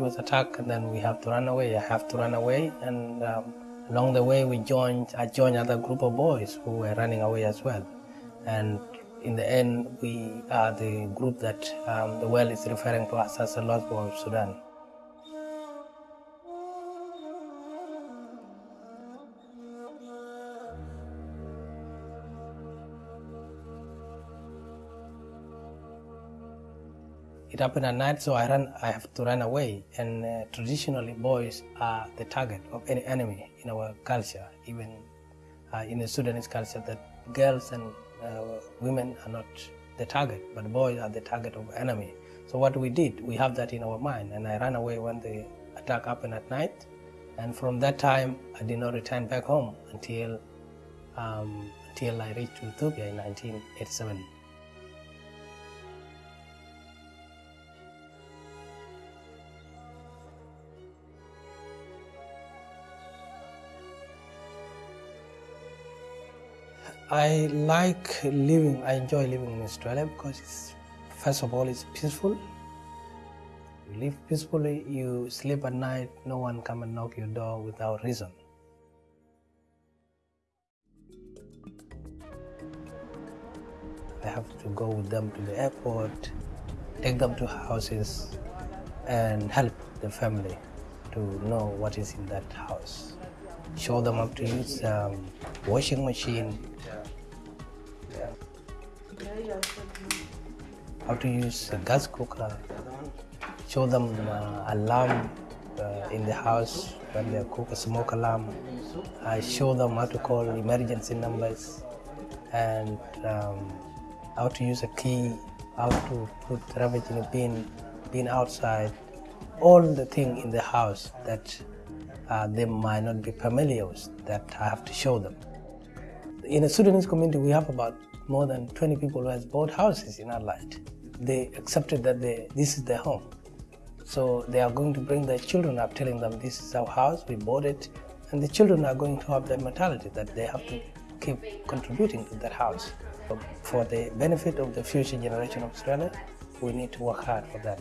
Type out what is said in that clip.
village was attacked, and then we have to run away. I have to run away, and um, along the way, we joined. I joined other group of boys who were running away as well, and in the end, we are the group that um, the world is referring to us as the Lost Boys of Sudan. It happened at night, so I ran. I have to run away. And uh, traditionally, boys are the target of any enemy in our culture. Even uh, in the Sudanese culture, that girls and uh, women are not the target, but boys are the target of enemy. So what we did, we have that in our mind. And I ran away when the attack happened at night. And from that time, I did not return back home until um, until I reached Ethiopia in 1987. I like living, I enjoy living in Australia because it's, first of all, it's peaceful. You live peacefully, you sleep at night, no one come and knock your door without reason. I have to go with them to the airport, take them to houses, and help the family to know what is in that house. Show them how to use um, washing machine, how to use a gas cooker, show them uh, alarm uh, in the house when they cook a smoke alarm. I show them how to call emergency numbers and um, how to use a key, how to put rubbish in a bin, bin outside, all the things in the house that uh, they might not be familiar with that I have to show them. In a Sudanese community, we have about more than 20 people who has bought houses in Adelaide. They accepted that they, this is their home. So they are going to bring their children up telling them this is our house, we bought it, and the children are going to have that mentality that they have to keep contributing to that house. For the benefit of the future generation of Australia, we need to work hard for that.